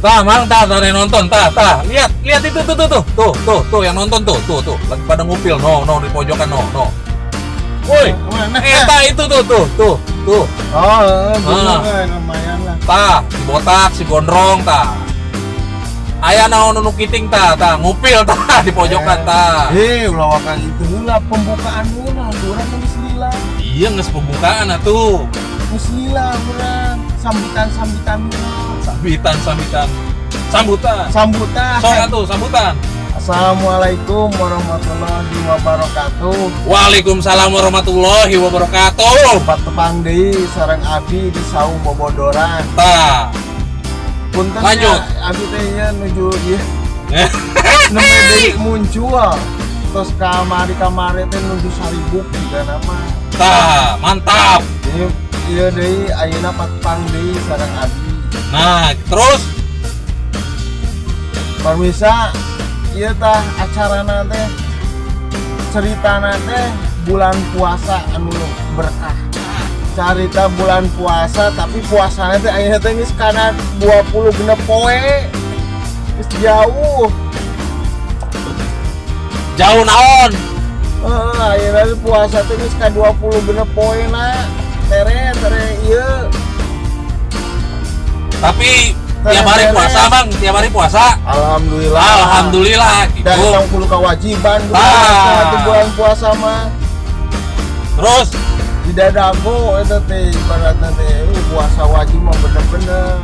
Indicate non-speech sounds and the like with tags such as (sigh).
Tah, mang tah, tah yang nonton, tah, tah. Lihat, lihat itu tuh tuh tuh, tuh, tuh, tuh yang nonton tuh, tuh, tuh, lagi pada ngupil, no, no di pojokan, no, no. Woi, Mana? eta itu tuh, tuh, tuh, tuh, Oh, eh, Ah. eh, lumayan lah. tah, si botak, si gondrong, tah. Ayah naon nu kiting tah, tah, ngupil tah (laughs) di pojokan tah. Eh, ulah wakang itu lah pembukaan mula, orang geus lila. Iya nges pembukaan atuh. Geus lila urang. Sambutan-sambutan Sambitan, sambitan, sambutan. sambutan. Sok atuh, sambutan. Assalamualaikum warahmatullahi wabarakatuh. Waalaikumsalam warahmatullahi wabarakatuh. Tempat tepang deui sareng Abi di Saung Bobodoran. Tah. Punten Lanjut. ya, Abi teh nya nuju ieu (laughs) nembe deui muncul. Terus kamari-kamari teh nuju saribuk juga nama. Tah, mantap. Jadi ieu deui ayeuna patepang deui sareng Abi. Nah, terus Permisa, iya tah acara teh cerita teh bulan puasa anu berkah. Carita bulan puasa tapi puasanya teh ayeuna teh geus kana 20 genep poe. Geus jauh. jauh naon? Heeh, ayeuna teh puasa teh geus ka 20 genep poe na. Tere tere ieu. Tapi tiap hari Beres. puasa, Bang. Tiap hari puasa. Alhamdulillah. Alhamdulillah Dan gitu. 60 kewajiban Ah. itu bulan puasa mah. Terus tidak dago itu teh ibaratnya teh uh, puasa wajib mah bener-bener